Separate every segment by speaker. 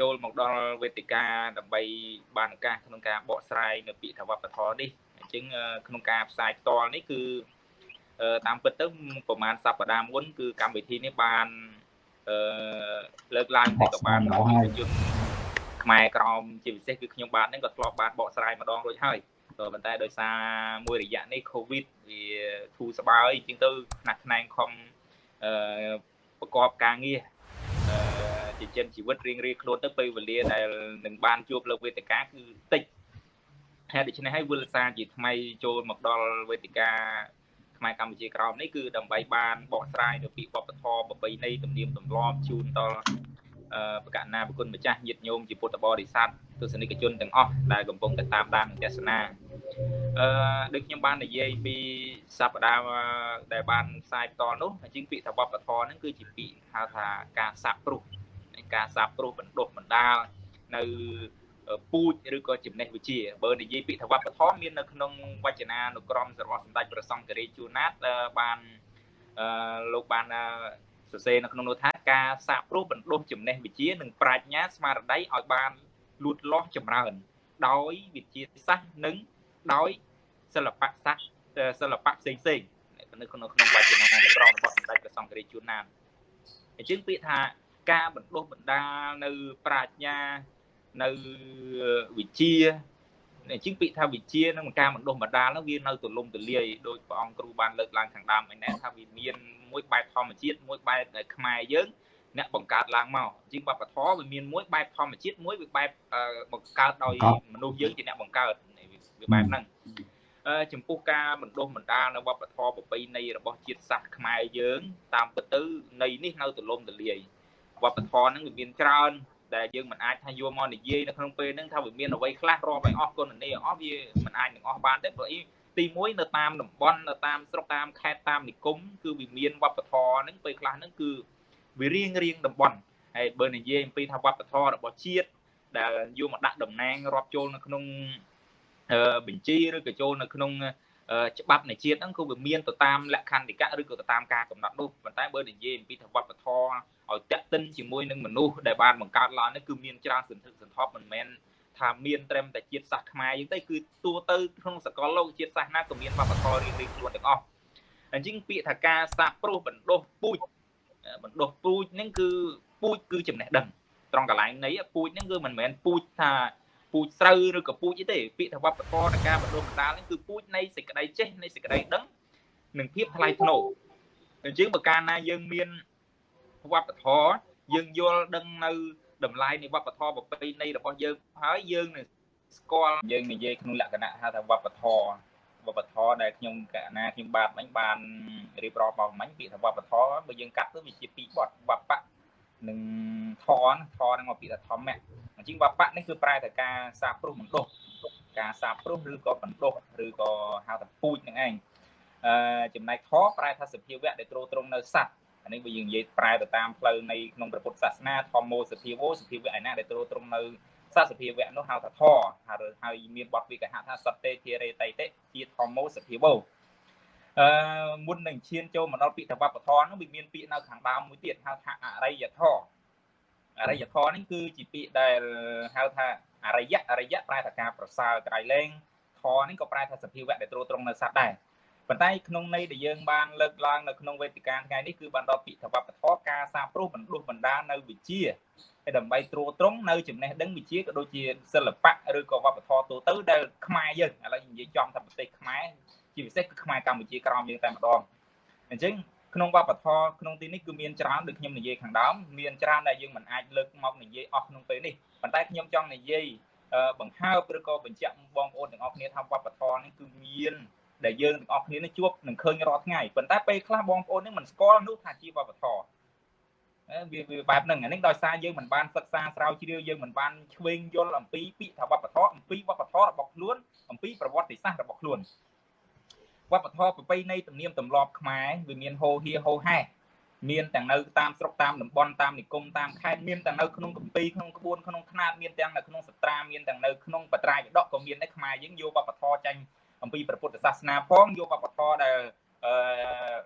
Speaker 1: ចូលមកដល់វេទិកាដើម្បីបានឱកាសក្នុងការបកស្រាយនៅពាក្យថាវប្បធម៌នេះអញ្ចឹងក្នុងការផ្សាយផ្ទាល់នេះគឺតាមពិតទៅប្រហែលសប្តាហ៍មុនគឺកម្មវិធីនេះបានអឺលើកឡើងតែក៏បានប្រជាជនខ្មែរក្រមជាពិសេសគឺខ្ញុំបាទនឹងក៏ធ្លាប់បានបកស្រាយម្ដងរួចហើយក៏ប៉ុន្តែដោយសារមួយរយៈនេះ Covid វាធូរស្បើយជាងទៅផ្នែកផ្នែកខំអឺប្រកបការងារអឺ ជាចិនជីវិតរៀងរៀងខ្លួនទៅពេលវេលាដែលនឹងបានជួបលើវេទិកាគឺតិចហើយដូច្នេះហើយវិលសារជាថ្មីចូលមកដល់វេទិកាខ្មែរកម្ពុជាក្រោមនេះគឺដើម្បីបានបកស្រាយនៅពីវប្បធម៌ប្រពៃណីទំនៀមទម្លាប់ជូនដល់បកណាប្រគុណម្ចាស់ញាតិញោមជាពុទ្ធបរិស័ទទស្សនិកជនទាំងអស់ដែលកំពុងតែតាមដានទស្សនាអឺដូចខ្ញុំបាននិយាយពីសប្តាហ៍ដែលបានផ្សាយផ្ទាល់នោះជាងពាក្យថាវប្បធម៌ហ្នឹងគឺជាពាក្យហៅថាការសាបព្រោះ ការសាបព្រោះបណ្ដុះបណ្ដាលនៅពូជឬក៏ចំណេះវិជ្ជាបើនិយាយពាក្យថាវប្បធម៌មាននៅក្នុងវចនានុក្រមរបស់សម្ដេចព្រះសង្ឃរាជជួនណាតបានអឺលោកបានសរសេរនៅក្នុងនោះថាការសាកព្រោះបណ្ដុះចំណេះវិជ្ជានិងប្រាជ្ញាស្មារតីឲ្យបានលូតលាស់ចម្រើន ដោយវិទ្យាសាស្ត្រនិងដោយសិល្បៈសាស្ត្រសិល្បៈផ្សេងផ្សេងនៅក្នុងក្នុងវចនានុក្រមរបស់សម្ដេចព្រះសង្ឃរាជជួនណាតអញ្ចឹងពាក្យថា ការបណ្ដុះបណ្ដាលនៅប្រាជ្ញានៅវិជាអញ្ចឹងពាក្យថាវិជានឹងការបណ្ដុះបណ្ដាលនោះវានៅទលំទលាយដោយព្រះអង្គគ្រូបានលើកឡើងខាងដើមឯណែថាវាមានមួយបែបធម្មជាតិមួយបែបដែលខ្មែរយើងអ្នកបង្កើតឡើងមកជាងវប្បធម៌វាមានមួយបែបធម្មជាតិមួយវាបែបបង្កើតដោយមនុស្សយើងជាអ្នកបង្កើតវាបែបហ្នឹងចំពោះការបណ្ដុះបណ្ដាលនៅវប្បធម៌ប្រពៃណីរបស់ជាតិសាសន៍ខ្មែរយើង តាមពិតទៅនៃនេះនៅទលំទលាយ វប្បធម៌ហ្នឹងវាមានច្រើន ដែលយើងមិនអាចថាយកមកនិយាយនៅក្នុងពេលហ្នឹងថាវាមានអ្វីខ្លះរាប់ឲ្យអស់គុណនីអស់វាមិនអាចនឹងអស់បានទេព្រោះអីទី1នៅតាមតំបន់នៅតាមស្រុកតាមខេត្តតាមនិគមគឺវាមានវប្បធម៌ហ្នឹងពេលខ្លះហ្នឹងគឺវារៀងរៀងតំបន់ហើយបើនិយាយអំពីថាវប្បធម៌របស់ជាតិដែលយកមកដាក់តំណាងរាប់ចូលនៅក្នុងបញ្ជីឬក៏ចូលនៅក្នុងច្បាប់នៃជាតិហ្នឹងគឺវាមានទៅតាមលក្ខន្តិកៈឬក៏ទៅតាមការកំណត់នោះប៉ុន្តែបើនិយាយអំពីថាវប្បធម៌ ឲ្យតាក់ទិនជាមួយនឹងមនុស្សដែលបានបង្កើតឡើងនេះគឺមានច្រើនសន្ធឹកសន្ធាប់មិនមែនថាមានត្រឹមតែជាតិសាសន៍ខ្មែរយើងទេគឺទូទៅក្នុងសកលលោកជាតិសាសន៍ណាក៏មានវប្បធម៌រៀងៗខ្លួនទាំងអស់អញ្ចឹងពាក្យថាការសាកប្រុសបណ្ដុះពូជបណ្ដុះពូជហ្នឹងគឺពូជគឺចំណេះដឹងត្រង់កន្លែងនៃពូជហ្នឹងគឺមិនមែនពូជថាពូជស្រូវឬក៏ពូជអីទេពាក្យថាវប្បធម៌នៃការបណ្ដុះបណ្ដាលហ្នឹងគឺពូជនៃសេចក្តីចេះនៃសេចក្តីដឹងនិងភាពថ្លៃថ្នូរអញ្ចឹងបើកាលណាយើងមាន វប្បធម៌យើងយល់ដឹងនៅតម្លៃនៃវប្បធម៌ប្រពៃណីរបស់យើងហើយយើងនឹងស្គាល់យើងនិយាយក្នុងលក្ខណៈហៅថាវប្បធម៌វប្បធម៌ដែលខ្ញុំកណាខ្ញុំបាទមិញបានរៀបរាប់មកមិញពាក្យថាវប្បធម៌បើយើងកាត់ទៅវាជាពីរបត់វប្បៈនិងធនធននឹងមកពាក្យថាធម្មៈអញ្ចឹងវប្បៈនេះគឺប្រែតែការសាបព្រោះបណ្ដុះការសាបព្រោះឬក៏បណ្ដុះឬក៏ហៅថាពូជនឹងឯងអឺចំណែកធប្រែថាសភាវៈដែលទ្រទ្រង់នៅសัตว์ អានេះបើយើងនិយាយប្រែទៅតាមផ្លូវនៃក្នុងព្រះពុទ្ធសាសនាធម្មោសភាវោសភាវៈឯណាដែលទ្រទ្រង់នៅសសភាវៈនោះហៅថាធហើយហើយមានបទវិកហថាសតេធារេតៃតិជាធម្មោសភាវោអឺមុននឹងឈានចូលមកដល់ពាក្យតវប្បធម៌នោះវាមានពាក្យនៅខាងដើមមួយទៀតហៅថាអរិយធម៌អរិយធម៌នេះគឺជាពាក្យដែលហៅថាអរិយអរិយប្រែថាការប្រសើរក្រៃលែងធម៌នេះក៏ប្រែថាសភាវៈដែលទ្រទ្រង់នៅសត្វដែរ ប៉ុន្តែក្នុងន័យដែលយើងបានលើកឡើងនៅក្នុងវេទិកាថ្ងៃនេះគឺបានដល់ពាក្យថាវប្បធម៌ការសាព្រោះបណ្ដុះបណ្ដាលនៅវិជាហើយដើម្បីត្រួតត្រងនៅចំណេះដឹងវិជាក៏ដូចជាសិល្បៈឬក៏វប្បធម៌ទូទៅដែលខ្មែរយើងឥឡូវនិយាយចំថាប្រទេសខ្មែរជាពិសេសគឺខ្មែរកម្ពុជាក្រមយើងតែម្ដងអញ្ចឹងក្នុងវប្បធម៌ក្នុងទីនេះគឺមានច្រើនដូចខ្ញុំនិយាយខាងដើមមានច្រើនដែលយើងមិនអាចលើកមកនិយាយអស់ក្នុងពេលនេះប៉ុន្តែខ្ញុំចង់និយាយបង្ហើបឬក៏បញ្ជាក់បងប្អូនទាំងអស់គ្នាថាវប្បធម៌នេះគឺមាន ដែលយើងទាំងអស់គ្នានឹងជួបនឹងឃើញរាល់ថ្ងៃប៉ុន្តែពេលខ្លះបងប្អូននឹងមិនស្គាល់នោះថាជាវប្បធម៌វាវាបែបហ្នឹងអានេះដោយសារយើងមិនបានសិក្សាស្រាវជ្រាវយើងមិនបានឆ្វេងយល់អំពីពាក្យថាវប្បធម៌អំពីវប្បធម៌របស់ខ្លួនអំពីប្រវត្តិសាស្ត្ររបស់ខ្លួនវប្បធម៌ប្រពៃណីទំនៀមទម្លាប់ខ្មែរវាមានហូហៀហូហែមានទាំងនៅតាមស្រុកតាមតំបន់តាមនិគមតាមខេត្តមានទាំងនៅក្នុងកម្ពីក្នុងក្បួនក្នុងຂ្នាតមានទាំងនៅក្នុងសត្រាមានទាំងនៅក្នុងបត្រាយដកក៏មានដែរខ្មែរយើងយកវប្បធម៌ចាញ់ អំពីព្រះពុទ្ធសាសនាផងយកវប្បធម៌ដែលអឺ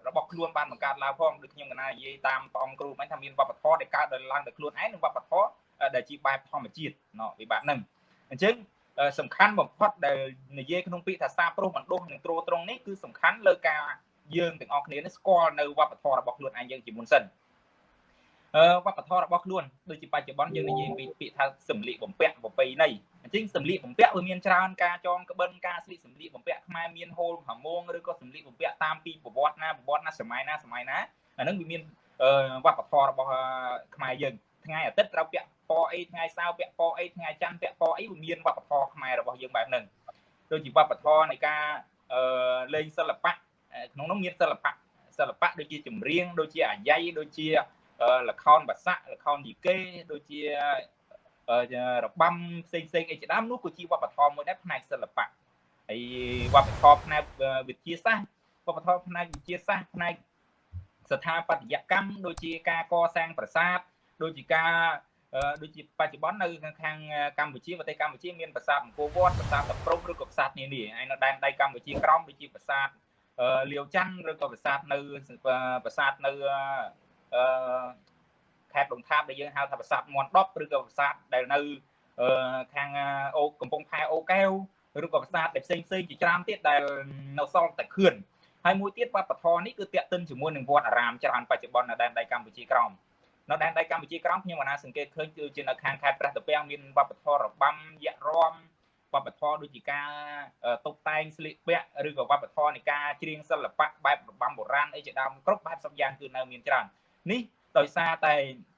Speaker 1: របស់ខ្លួនបានបង្កើតឡើងផងដូចខ្ញុំកណានិយាយតាមព្រះអង្គគ្រូមិញថាមានវប្បធម៌ដែលកើតដោយឡើងដោយខ្លួនឯងនិងវប្បធម៌ដែលជាបែបធម្មជាតិណោះវិបត្តិហ្នឹងអញ្ចឹងសំខាន់បំផុតដែលនិយាយក្នុងពាក្យថាសាប្រុសបណ្ដុះនិងត្រួតត្រងនេះគឺសំខាន់លើការយើងទាំងអស់គ្នានេះស្គាល់នៅវប្បធម៌របស់ខ្លួនឯងយើងជាមុនសិនអឺ វប្បធម៌របស់ខ្លួនដូចជាបច្ចុប្បន្នយើងនិយាយពីពាក្យថាសម្លៀកបំពាក់ប្រពៃណីអញ្ចឹងសម្លៀកបំពាក់វាមានច្រើនការចងក្បិនការស្លៀកសម្លៀកបំពាក់ខ្មែរមានហូលហាមងឬក៏សម្លៀកបំពាក់តាមពីប្រវត្តិណាប្រវត្តិណាសម័យណាសម័យណាអានឹងវាមានវប្បធម៌របស់ខ្មែរយើងថ្ងៃអាទិត្យត្រូវពាក់ពណ៌អីថ្ងៃសៅរ៍ពាក់ពណ៌អីថ្ងៃច័ន្ទពាក់ពណ៌អីវាមានវប្បធម៌ខ្មែររបស់យើងបែបហ្នឹងដូចជាវប្បធម៌នៃការលេងសិល្បៈក្នុងនោះមានសិល្បៈសិល្បៈដូចជាចម្រៀងដូចជាអាយ៉ៃដូចជា លខោនបាសាក់លខោនយីកេដូចជារបាំផ្សេងផ្សេងអីជាដើមនោះក៏ជាវប្បធម៌មួយដែរផ្នែកសិល្បៈហើយវប្បធម៌ផ្នែកវិទ្យាសាស្ត្រវប្បធម៌ផ្នែកវិទ្យាសាស្ត្រផ្នែកស្ថាបត្យកម្មដូចជាការកសាងប្រាសាទដូចជាការដូចជាបច្ចុប្បន្ននៅខាងកម្ពុជាប្រទេសកម្ពុជាមានប្រាសាទអង្គរវត្តប្រាសាទតាព្រំឬក៏ប្រាសាទនានាហើយនៅដែនដីកម្ពុជាក្រោមដូចជាប្រាសាទលាវច័ន្ទឬក៏ប្រាសាទនៅប្រាសាទនៅ អឺខេត្តដុងថាបដែលយើងហៅថាប្រាសាទមន់ដប់ឬក៏ប្រាសាទដែលនៅខាងអូកំពង់ផែអូកែវឬក៏ប្រាសាទដែលផ្សេងផ្សេងជាច្រើនទៀតដែលនៅសល់តែខឿនហើយមួយទៀតវប្បធម៌នេះគឺតាក់ទិនជាមួយនឹងវត្តអារាមច្រើនបច្ចុប្បន្ននៅដែនដីកម្ពុជាក្រោមនៅដែនដីកម្ពុជាក្រោមខ្ញុំអាណាសង្កេតឃើញគឺជានៅខាងខេត្តព្រះតាពាំងមានវប្បធម៌របាំយៈរំវប្បធម៌ដូចជាការតុបតែងស្លៀកពាក់ឬក៏វប្បធម៌នៃការច្រៀងសិល្បៈបែបរបាំបុរាណអីជាដើមគ្រប់បែបសពយ៉ាងគឺនៅមានច្រើន នេះដោយសារតែ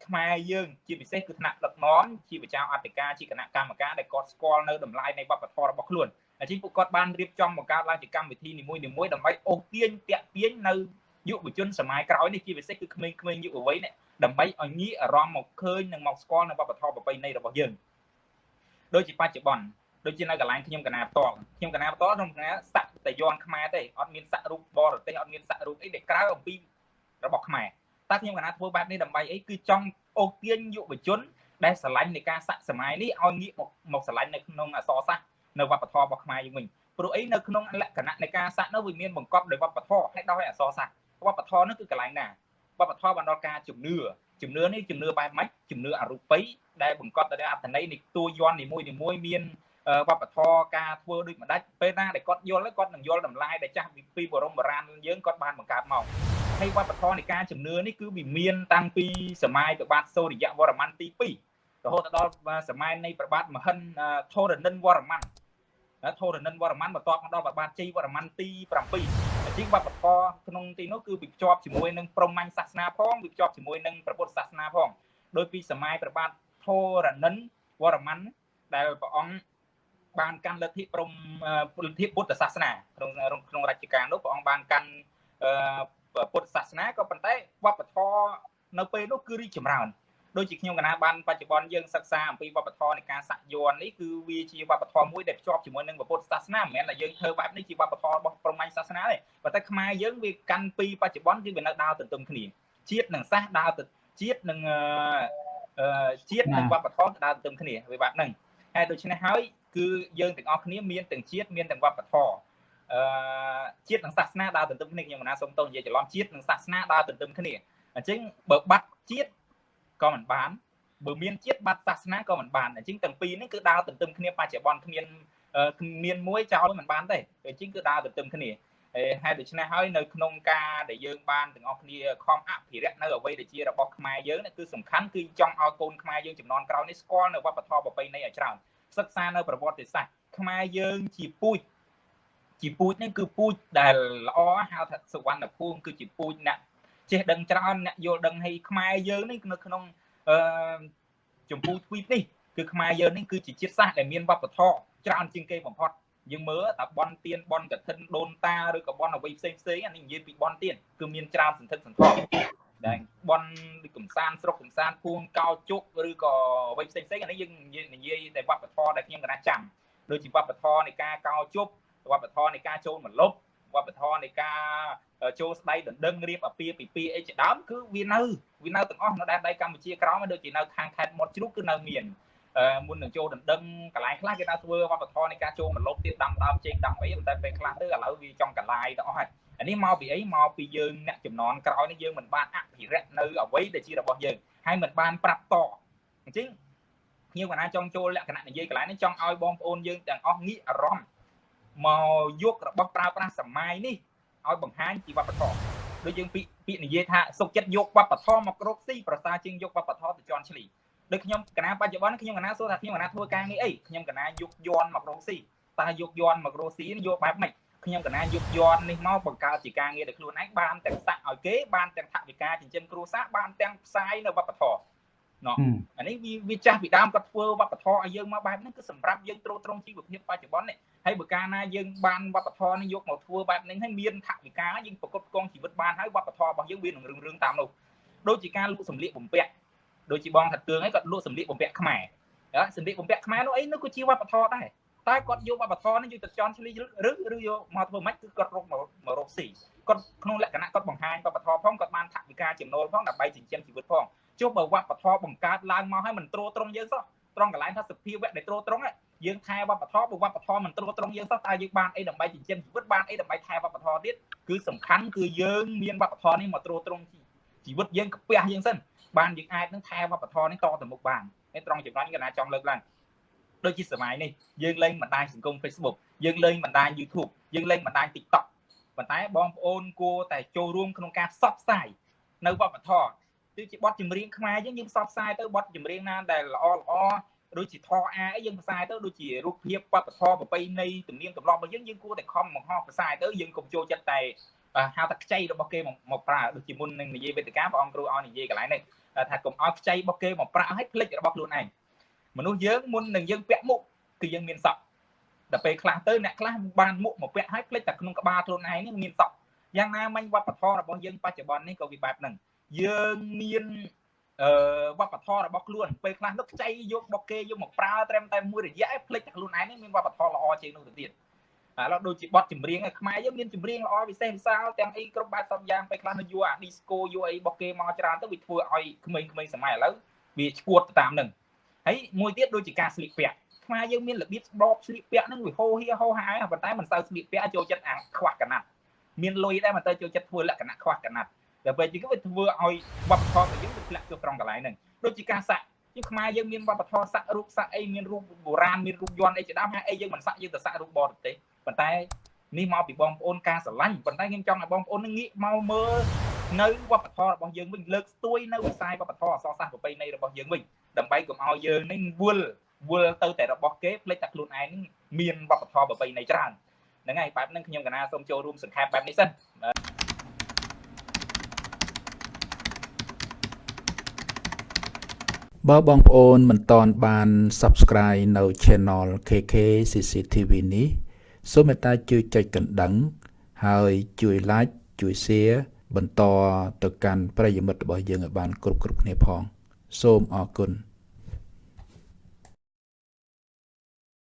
Speaker 1: ខ្មែរយើង ជាពិសេសគឺថ្នាក់ដឹកនាំជាប្រជាអធិការជាគណៈកម្មការដែលគាត់ស្គាល់នៅតម្លៃនៃវប្បធម៌របស់ខ្លួនអញ្ចឹងពួកគាត់បានរៀបចំបង្កើតឡើងជាកម្មវិធីនីមួយៗដើម្បីអូសទាញតាក់ទាញនៅយុវជនសម័យក្រោយនេះជាពិសេសគឺក្មេងៗយុវវ័យនេះដើម្បីឲ្យងាកអារម្មណ៍មកឃើញនិងមកស្គាល់នៅវប្បធម៌ប្រពៃណីរបស់យើងដូចជាបច្ចុប្បន្នដូចជានៅកន្លែងខ្ញុំកណាផ្ទាល់ខ្ញុំកណាផ្ទាល់ក្នុងកណាសាក់តយ័នខ្មែរទេអត់មានសាក់រូបបរទេសអត់មានសាក់រូបអីដែលក្រៅអំពីរបស់ខ្មែរ តើខ្ញុំកណាធ្វើបែបនេះដើម្បីអីគឺចង់អូសទាញយុវជន ដែលស្រឡាញ់នៃការសាក់សម័យនេះឲ្យងាកមកមកស្រឡាញ់នៅក្នុងអសរសាស្ត្រនៅវប្បធម៌របស់ខ្មែរយើងវិញព្រោះអីនៅក្នុងលក្ខណៈនៃការសាក់នោះវាមានបង្កប់ដោយវប្បធម៌ហើយដោយអសរសាស្ត្រវប្បធម៌នោះគឺកន្លែងណាវប្បធម៌បានដល់ការជំនឿជំនឿនេះជំនឿបែបម៉េចជំនឿអរូបីដែលបង្កប់ដោយអត្ថន័យនៃតួយន់នីមួយនីមួយមានវប្បធម៌ការធ្វើដូចម្ដេចពេលណាដែលគាត់យល់គាត់នឹងយល់តម្លៃដែលចាស់ពីបរមបុរាណយើងគាត់បានបង្កើតមក ហើយវប្បធម៌នៃការជំនឿនេះគឺវាមានតាំងពីសម័យព្រះបាទសូរ្យវរ្ម័នទី2រហូតដល់សម័យនៃព្រះបាទមហិនធរណិនវរ្ម័នធរណិនវរ្ម័នបន្ទាប់មកដល់ព្រះបាទជ័យវរ្ម័នទី7ជាងវប្បធម៌ក្នុងទីនោះគឺវាភ្ជាប់ជាមួយនឹងព្រហ្មញ្ញសាសនាផងវាភ្ជាប់ជាមួយនឹងព្រះពុទ្ធសាសនាផងដោយពីសម័យព្រះបាទធរណិនវរ្ម័នដែលព្រះអង្គបានកាន់លទ្ធិព្រំលទ្ធិពុទ្ធសាសនាក្នុងក្នុងរជ្ជកាលនោះព្រះអង្គបានកាន់ ពុទ្ធសាសនាក៏ប៉ុន្តែវប្បធម៌នៅពេលនោះគឺរីកចម្រើនដូចជាខ្ញុំកណាបានបច្ចុប្បន្នយើងសិក្សាអំពីវប្បធម៌នៃការសាក់យ័ន្តនេះគឺវាជាវប្បធម៌មួយដែលភ្ជាប់ជាមួយនឹងពុទ្ធសាសនាមិនមែនថាយើងធ្វើបែបនេះជាវប្បធម៌របស់ព្រហ្មញ្ញសាសនាទេប៉ុន្តែខ្មែរយើងវាកាន់ពីបច្ចុប្បន្នគឺវានៅដើរទន្ទឹមគ្នាជាតិនិងសាសដើរទៅជាតិនិងជាតិនិងវប្បធម៌ដើរទន្ទឹមគ្នាវាបែបហ្នឹងហើយដូច្នេះហើយគឺយើងទាំងអស់គ្នាមានទាំងជាតិមានទាំងវប្បធម៌ អឺជាតិនិងសាសនាដើរទន្ទឹមគ្នាខ្ញុំមិនណាសូមតោនិយាយច្រឡំជាតិនិងសាសនាដើរទន្ទឹមគ្នាអញ្ចឹងបើបាត់ជាតិក៏មិនបានបើមានជាតិបាត់សាសនាក៏មិនបានអញ្ចឹងទាំងពីរនេះគឺដើរទន្ទឹមគ្នាបច្ចុប្បន្នគ្មានគ្មានមួយចោលមិនបានទេអញ្ចឹងគឺដើរទន្ទឹមគ្នាហើយដូច្នេះហើយនៅក្នុងការដែលយើងបានទាំងអស់គ្នាខំអភិរក្សនៅអ្វីដែលជារបស់ខ្មែរយើងគឺសំខាន់គឺចង់ឲ្យកូនខ្មែរយើងចំនួនក្រោយនេះស្គាល់នៅវប្បធម៌ប្រពៃណីឲ្យច្រើនសិក្សានៅប្រវត្តិសាស្ត្រខ្មែរយើងជាពូជ ជាពូជនេះគឺពូជដែលល្អហៅថាសុវណ្ណភូមិគឺជាពូជអ្នកចេះដឹងច្រើនអ្នកយល់ដឹងឲ្យខ្មែរយើងនេះនៅក្នុងអឺចម្ពោះទ្វីបនេះគឺខ្មែរយើងនេះគឺជាជាតិសាសន៍ដែលមានវប្បធម៌ច្រើនជាងគេបំផុតយើងមើលតើបនទៀនបនកឋិនដូនតាឬក៏បនអ្វីផ្សេងផ្សេងអានេះនិយាយពីបនទៀនគឺមានច្រើនសន្ធឹកសន្ធាប់ដែលបនដូចកំសាន្តស្រុកកំសាន្តពួងកោជុកឬក៏អ្វីផ្សេងផ្សេងអានេះយើងនិយាយតែវប្បធម៌ដែលខ្ញុំកណាចាំដូចជាវប្បធម៌នៃការកោជុក វប្បធម៌នៃការចូលមលប់វប្បធម៌នៃការចូលស្ដីដណ្ដឹងរៀបអាពាហ៍ពិពាហ៍អីជាដើមគឺវានៅវានៅទាំងអស់នៅដែនដីកម្ពុជាក្រោមដូចជានៅខាងខេត្តមាត់ជ្រូកគឺនៅមានមុននឹងចូលដណ្ដឹងកន្លែងខ្លះគេដល់ធ្វើវប្បធម៌នៃការចូលមលប់ទៀតដាំដើមចេកដាំអីតែពេលខ្លះទៅឥឡូវវាចង់កន្លាយទៅអស់ហើយអានេះមកពីអីមកពីយើងអ្នកចំនួនក្រោយនេះយើងមិនបានអភិរក្សនៅអ្វីដែលជារបស់យើងហើយមិនបានប្រាប់តអញ្ចឹងខ្ញុំកណាចង់ចូលលក្ខណៈនិយាយកន្លែងនេះចង់ឲ្យបងប្អូនយើងទាំងអស់ងាកអារម្មណ៍ មកយករបស់ប្រើប្រាស់សម័យនេះឲ្យបង្ហាញពីវប្បធម៌ដូចយើងពាក្យពាក្យនិយាយថាសុខចិត្តយកវប្បធម៌មករកស៊ីប្រសើរជាងយកវប្បធម៌ទៅជន់ឈ្លីដូចខ្ញុំកណាបច្ចុប្បន្នខ្ញុំកណាសួរថាខ្ញុំកណាធ្វើការងារអីខ្ញុំកណាយកយន់មករកស៊ីតើយកយន់មករកស៊ីយកបែបម៉េចខ្ញុំកណាយកយន់នេះមកបង្កើតជាការងារដោយខ្លួនឯងបានទាំងសាក់ឲ្យគេបានទាំងថវិកាចិញ្ចឹមគ្រួសារបានទាំងផ្សាយនៅវប្បធម៌ ណោះអានេះវាវាចាស់ពីដើមគាត់ធ្វើវប្បធម៌ឲ្យយើងមកបែបហ្នឹងគឺសម្រាប់យើងត្រួតត្រងជីវភាពបច្ចុប្បន្ននេះហើយបើកាលណាយើងបានវប្បធម៌នេះយកមកធ្វើបែបហ្នឹងហើយមានថវិកាយើងប្រកបកងជីវិតបានហើយវប្បធម៌របស់យើងវានឹងរឿងរឿងតាមនោះដូចជាការលក់សម្លៀកបំពាក់ដូចជាបងថាទឿងហើយគាត់លក់សម្លៀកបំពាក់ខ្មែរសម្លៀកបំពាក់ខ្មែរនោះអីនោះក៏ជាវប្បធម៌ដែរតែគាត់យកវប្បធម៌នេះយកទៅចន់ឆ្លីឬឬយកមកធ្វើម៉េចគឺគាត់រកមករកស៊ីគាត់ក្នុងលក្ខណៈគាត់បង្ហាញវប្បធម៌ផងគាត់បានថវិកាចំណូលផងដើម្បីចិញ្ចឹមជីវិតផង ចុះបើវប្បធម៌បង្កើតឡើងមកឲ្យមិនត្រួតត្រងយើងសោះត្រង់កន្លែងថាសភាវៈដែលត្រួតត្រងយើងថែវប្បធម៌បើវប្បធម៌មិនត្រួតត្រងយើងសោះតើយើងបានអីដើម្បីចិញ្ចឹមជីវិតបានអីដើម្បីថែវប្បធម៌ទៀតគឺសំខាន់គឺយើងមានវប្បធម៌នេះមកត្រួតត្រងជីវិតយើងក្ពះយើងសិនបានយើងអាចនឹងថែវប្បធម៌នេះតទៅមុខបានហើយត្រង់ចំណុចនេះកណាចង់លើកឡើងដូចជាសម័យនេះយើងលេងបណ្ដាញសង្គម Facebook យើងលេងបណ្ដាញ YouTube យើងលេងបណ្ដាញ TikTok ប៉ុន្តែបងប្អូនគួរតែចូលរួមក្នុងការផ្សព្វផ្សាយនៅវប្បធម៌ គឺជាបទចម្រៀងខ្មែរយើងយើងផ្សព្វផ្សាយទៅបទចម្រៀងណាដែលល្អល្អដូចជាធរអាអីយើងផ្សាយទៅដូចជារូបភាពវប្បធម៌ប្រពៃណីទំនៀមទម្លាប់របស់យើងយើងគួរតែខំបង្ហោះផ្សាយទៅយើងកុំចូលចិត្តតែហៅថាខ្ចីរបស់គេមកប្រើដូចជាមុននឹងនិយាយវេទិកាព្រះអង្គគ្រូឲ្យនិយាយកន្លែងនេះថាកុំឲ្យខ្ចីរបស់គេមកប្រាក់ឲ្យភ្លេចរបស់ខ្លួនឯងមនុស្សយើងមុននឹងយើងពាក់មុខគឺយើងមានសក់ដល់ពេលខ្លះទៅអ្នកខ្លះបានមុខមកពាក់ឲ្យភ្លេចតែក្នុងក្បាលខ្លួនឯងនេះមានសក់យ៉ាងណាមិញវប្បធម៌របស់យើងបច្ចុប្បន្ននេះក៏វាបែបហ្នឹង យើងមានអឺវប្បធម៌របស់ខ្លួនពេលខ្លះនឹកខ្ចីយករបស់គេយកមកប្រើត្រឹមតែមួយរយៈឯភ្លេចតែខ្លួនឯងនេះមានវប្បធម៌ល្អជាងនោះទៅទៀតឥឡូវដូចជាបទចម្រៀងឯខ្មែរយើងមានចម្រៀងល្អពិសេសវិសាលទាំងអីគ្រប់បែបសពយ៉ាងពេលខ្លះនៅយកអា disco យកអីរបស់គេមកច្រើនទៅវាធ្វើឲ្យក្មេងៗសម័យឥឡូវវាឈួតទៅតាមនឹងហើយមួយទៀតដូចជាការស្លៀកពាក់ខ្មែរយើងមានរបៀបស្បោបស្លៀកពាក់ហ្នឹងវាហោហៀហោហាយប៉ុន្តែមិនសូវស្លៀកពាក់ចូលចិត្តអាខ្វះកណាត់មានលុយដែរមិនទៅចូលចិត្តធ្វើលក្ខណៈខ្វះកណាត់ តែពេលជាងវាធ្វើឲ្យវប្បធម៌របស់យើងវាធ្លាក់ទៅត្រង់កន្លែងហ្នឹងដូចជាការសាក់ជាខ្មែរយើងមានវប្បធម៌សាក់រូបសាក់អីមានរូបបុរាណមានរូបយន្តអីជាដើមហើយអីយើងមិនសាក់យើងទៅសាក់រូបបរទេសប៉ុន្តែនេះមកពីបងប្អូនការស្រឡាញ់ប៉ុន្តែខ្ញុំចង់ឲ្យបងប្អូនងាកមកមើលនៅវប្បធម៌របស់យើងវិញលើកស្ទួយនៅវិស័យវប្បធម៌អក្សរសាស្ត្រប្រពៃណីរបស់យើងវិញដើម្បីកុំឲ្យយើងនេះវល់វល់ទៅតែរបស់គេភ្លេចតែខ្លួនឯងមានវប្បធម៌ប្រពៃណីច្រើនហ្នឹងហើយបែបហ្នឹងខ្ញុំកណាសូមចូលរួមសង្ខេបបែបនេះសិន
Speaker 2: បើបងប្អូនមិនទាន់បាន Subscribe នៅ Channel KK CCTV នេះសូមមេត្តាជួយចុចកណ្ដឹង ហើយជួយ Like ជួយ Share បន្តទៅកាន់ប្រិយមិត្តរបស់យើងឲ្យបាន គ្រប់គ្រប់គ្នាផង សូមអរគុណ